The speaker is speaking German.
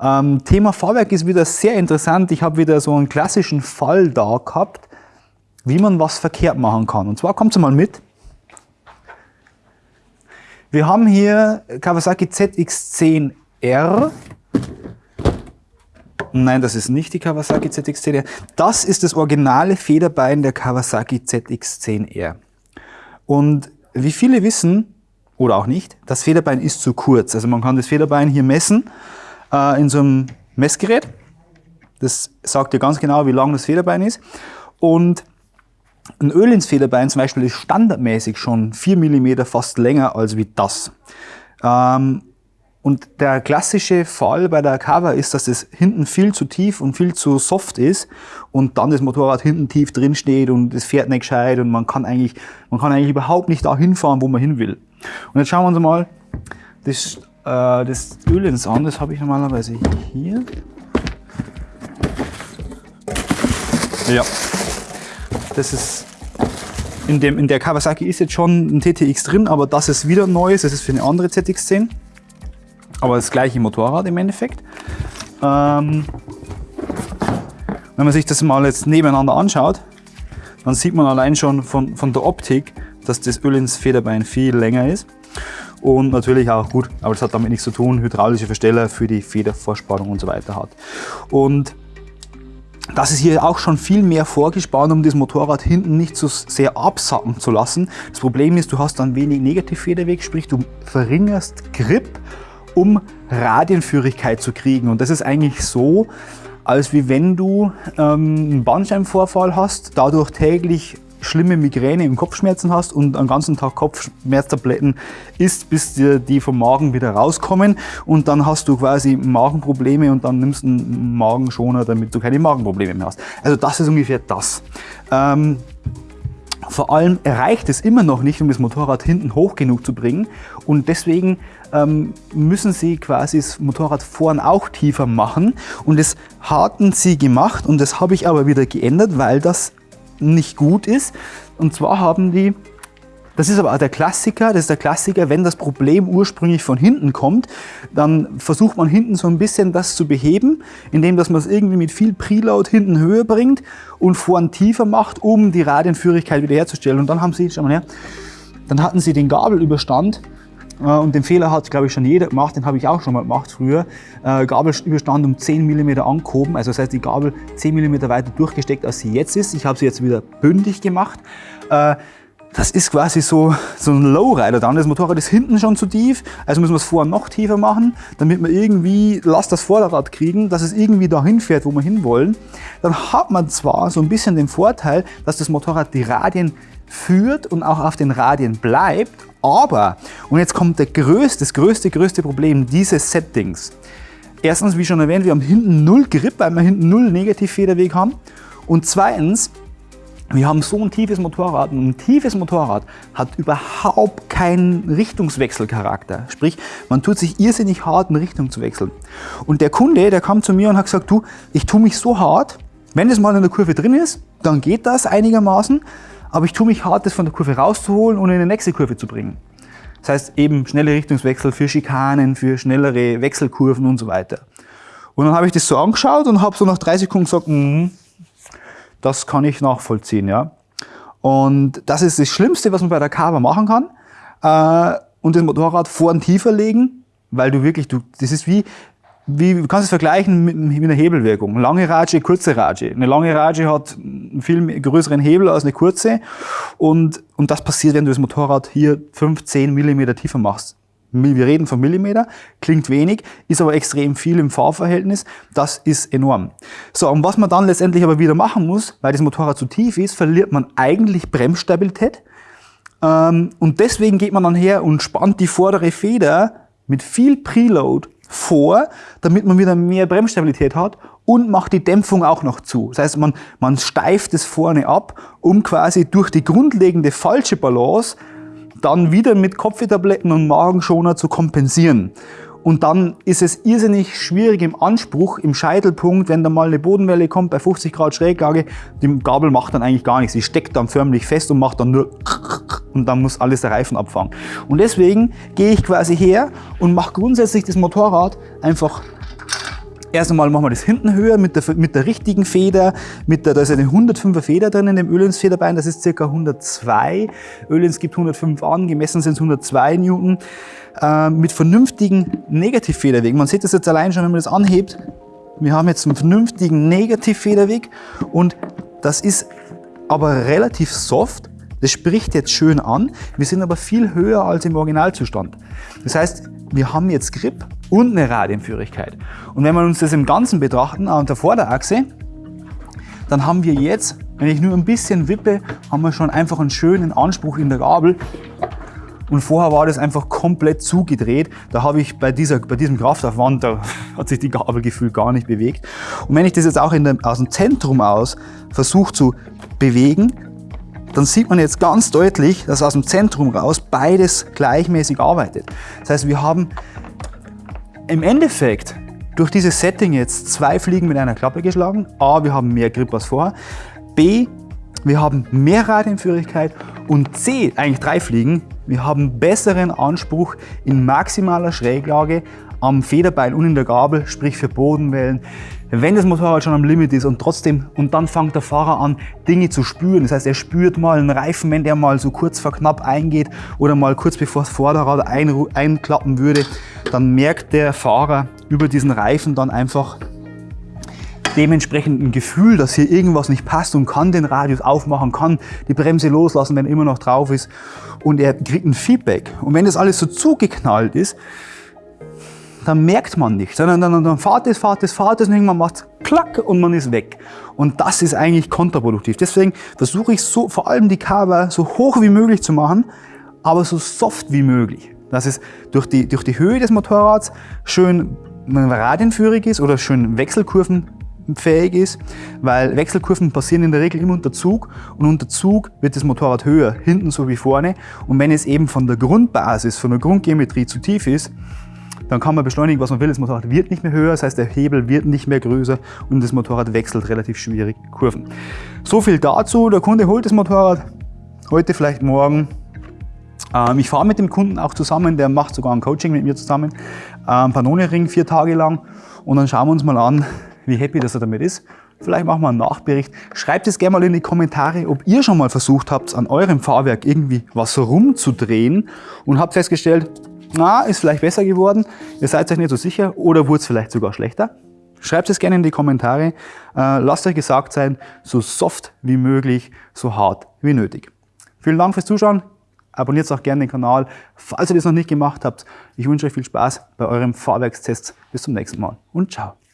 Ähm, Thema Fahrwerk ist wieder sehr interessant. Ich habe wieder so einen klassischen Fall da gehabt, wie man was verkehrt machen kann. Und zwar kommt mal mit. Wir haben hier Kawasaki ZX10R. Nein, das ist nicht die Kawasaki ZX10R. Das ist das originale Federbein der Kawasaki ZX10R. Und wie viele wissen, oder auch nicht, das Federbein ist zu kurz. Also man kann das Federbein hier messen äh, in so einem Messgerät. Das sagt dir ganz genau, wie lang das Federbein ist. Und ein Öl ins Federbein zum Beispiel ist standardmäßig schon 4 mm fast länger als wie das. Ähm, und der klassische Fall bei der Cover ist, dass es hinten viel zu tief und viel zu soft ist und dann das Motorrad hinten tief drin steht und es fährt nicht gescheit und man kann eigentlich, man kann eigentlich überhaupt nicht da hinfahren, wo man hin will. Und jetzt schauen wir uns mal das, äh, das Ölens an. Das habe ich normalerweise hier. Ja, das ist in, dem, in der Kawasaki ist jetzt schon ein TTX drin, aber das ist wieder neues. Das ist für eine andere ZX10. Aber das gleiche Motorrad im Endeffekt. Ähm, wenn man sich das mal jetzt nebeneinander anschaut, dann sieht man allein schon von, von der Optik, dass das Öl ins Federbein viel länger ist. Und natürlich auch gut, aber das hat damit nichts zu tun, hydraulische Versteller für die Federvorspannung und so weiter hat. Und das ist hier auch schon viel mehr vorgespannt, um das Motorrad hinten nicht so sehr absacken zu lassen. Das Problem ist, du hast dann wenig Negativfederweg, sprich du verringerst Grip, um Radienführigkeit zu kriegen. Und das ist eigentlich so, als wie wenn du ähm, einen Bandscheibenvorfall hast, dadurch täglich schlimme Migräne im Kopfschmerzen hast und einen ganzen Tag Kopfschmerztabletten isst, bis dir die vom Magen wieder rauskommen und dann hast du quasi Magenprobleme und dann nimmst du einen Magenschoner, damit du keine Magenprobleme mehr hast. Also das ist ungefähr das. Ähm, vor allem reicht es immer noch nicht, um das Motorrad hinten hoch genug zu bringen und deswegen ähm, müssen sie quasi das Motorrad vorn auch tiefer machen und das hatten sie gemacht und das habe ich aber wieder geändert, weil das nicht gut ist. Und zwar haben die, das ist aber auch der Klassiker, das ist der Klassiker, wenn das Problem ursprünglich von hinten kommt, dann versucht man hinten so ein bisschen das zu beheben, indem dass man es irgendwie mit viel Preload hinten höher bringt und vorn tiefer macht, um die Radienführigkeit wiederherzustellen. Und dann haben sie, schau mal her, dann hatten sie den Gabelüberstand und den Fehler hat, glaube ich, schon jeder gemacht, den habe ich auch schon mal gemacht früher. Äh, Gabelüberstand um 10 mm angehoben, also das heißt die Gabel 10 mm weiter durchgesteckt, als sie jetzt ist. Ich habe sie jetzt wieder bündig gemacht. Äh, das ist quasi so, so ein Lowrider dann. Das Motorrad ist hinten schon zu tief, also müssen wir es vorher noch tiefer machen, damit wir irgendwie Last das Vorderrad kriegen, dass es irgendwie dahin fährt, wo wir hinwollen. Dann hat man zwar so ein bisschen den Vorteil, dass das Motorrad die Radien führt und auch auf den Radien bleibt, aber, und jetzt kommt der größte, das größte, größte Problem dieses Settings. Erstens, wie schon erwähnt, wir haben hinten null Grip, weil wir hinten null Negativfederweg haben. Und zweitens, wir haben so ein tiefes Motorrad und ein tiefes Motorrad hat überhaupt keinen Richtungswechselcharakter. Sprich, man tut sich irrsinnig hart, in Richtung zu wechseln. Und der Kunde, der kam zu mir und hat gesagt, du, ich tue mich so hart, wenn es mal in der Kurve drin ist, dann geht das einigermaßen aber ich tue mich hart, das von der Kurve rauszuholen und in die nächste Kurve zu bringen. Das heißt eben schnelle Richtungswechsel für Schikanen, für schnellere Wechselkurven und so weiter. Und dann habe ich das so angeschaut und habe so nach drei Sekunden gesagt, mm, das kann ich nachvollziehen. Ja. Und das ist das Schlimmste, was man bei der Carver machen kann. Äh, und das Motorrad vorn tiefer legen, weil du wirklich, du, das ist wie, wie, du kannst es vergleichen mit, mit einer Hebelwirkung. Lange Rage, kurze Rage. Eine lange Rage hat einen viel größeren Hebel als eine kurze. Und, und das passiert, wenn du das Motorrad hier 5, 10 Millimeter tiefer machst. Wir reden von Millimeter, klingt wenig, ist aber extrem viel im Fahrverhältnis. Das ist enorm. So, und was man dann letztendlich aber wieder machen muss, weil das Motorrad zu tief ist, verliert man eigentlich Bremsstabilität. Ähm, und deswegen geht man dann her und spannt die vordere Feder mit viel Preload vor, damit man wieder mehr Bremsstabilität hat und macht die Dämpfung auch noch zu. Das heißt, man, man steift es vorne ab, um quasi durch die grundlegende falsche Balance dann wieder mit Kopftabletten und Magenschoner zu kompensieren. Und dann ist es irrsinnig schwierig im Anspruch, im Scheitelpunkt, wenn da mal eine Bodenwelle kommt bei 50 Grad Schräglage, die Gabel macht dann eigentlich gar nichts. Sie steckt dann förmlich fest und macht dann nur und dann muss alles der Reifen abfangen. Und deswegen gehe ich quasi her und mache grundsätzlich das Motorrad einfach Erst einmal machen wir das hinten höher mit der, mit der richtigen Feder. Mit der, da ist eine 105er Feder drin in dem Ölens-Federbein, das ist ca. 102. Ölens gibt 105 an, gemessen sind es 102 Newton. Äh, mit vernünftigen Negativfederwegen. Man sieht das jetzt allein schon, wenn man das anhebt. Wir haben jetzt einen vernünftigen Negativfederweg und das ist aber relativ soft. Das spricht jetzt schön an. Wir sind aber viel höher als im Originalzustand. Das heißt, wir haben jetzt Grip und eine Radienführigkeit. Und wenn wir uns das im Ganzen betrachten, an der Vorderachse, dann haben wir jetzt, wenn ich nur ein bisschen wippe, haben wir schon einfach einen schönen Anspruch in der Gabel. Und vorher war das einfach komplett zugedreht. Da habe ich bei, dieser, bei diesem Kraftaufwand, da hat sich die Gabel gefühlt gar nicht bewegt. Und wenn ich das jetzt auch der, aus dem Zentrum aus versuche zu bewegen, dann sieht man jetzt ganz deutlich, dass aus dem Zentrum raus beides gleichmäßig arbeitet. Das heißt, wir haben im Endeffekt durch dieses Setting jetzt zwei Fliegen mit einer Klappe geschlagen. A, wir haben mehr Grip als vorher. B, wir haben mehr Radienführigkeit. Und C, eigentlich drei Fliegen, wir haben besseren Anspruch in maximaler Schräglage am Federbeil und in der Gabel, sprich für Bodenwellen. Wenn das Motorrad schon am Limit ist und trotzdem, und dann fängt der Fahrer an, Dinge zu spüren. Das heißt, er spürt mal einen Reifen, wenn der mal so kurz vor knapp eingeht oder mal kurz bevor das Vorderrad ein, einklappen würde, dann merkt der Fahrer über diesen Reifen dann einfach dementsprechend ein Gefühl, dass hier irgendwas nicht passt und kann den Radius aufmachen, kann die Bremse loslassen, wenn er immer noch drauf ist und er kriegt ein Feedback. Und wenn das alles so zugeknallt ist, dann merkt man nicht, sondern dann, dann fahrt es, fahrt es, fahrt es und irgendwann macht es klack und man ist weg. Und das ist eigentlich kontraproduktiv. Deswegen versuche ich so, vor allem die Cover so hoch wie möglich zu machen, aber so soft wie möglich. Dass es durch die, durch die Höhe des Motorrads schön radienführig ist oder schön wechselkurvenfähig ist, weil Wechselkurven passieren in der Regel immer unter Zug und unter Zug wird das Motorrad höher, hinten so wie vorne. Und wenn es eben von der Grundbasis, von der Grundgeometrie zu tief ist, dann kann man beschleunigen, was man will. Das Motorrad wird nicht mehr höher, das heißt, der Hebel wird nicht mehr größer und das Motorrad wechselt relativ schwierig Kurven. So viel dazu. Der Kunde holt das Motorrad heute, vielleicht morgen. Ähm, ich fahre mit dem Kunden auch zusammen, der macht sogar ein Coaching mit mir zusammen. Ähm, Panone-Ring vier Tage lang und dann schauen wir uns mal an, wie happy dass er damit ist. Vielleicht machen wir einen Nachbericht. Schreibt es gerne mal in die Kommentare, ob ihr schon mal versucht habt, an eurem Fahrwerk irgendwie was rumzudrehen und habt festgestellt, na, ist vielleicht besser geworden, ihr seid euch nicht so sicher oder wurde es vielleicht sogar schlechter? Schreibt es gerne in die Kommentare. Äh, lasst euch gesagt sein, so soft wie möglich, so hart wie nötig. Vielen Dank fürs Zuschauen. Abonniert auch gerne den Kanal, falls ihr das noch nicht gemacht habt. Ich wünsche euch viel Spaß bei eurem Fahrwerkstest. Bis zum nächsten Mal und ciao.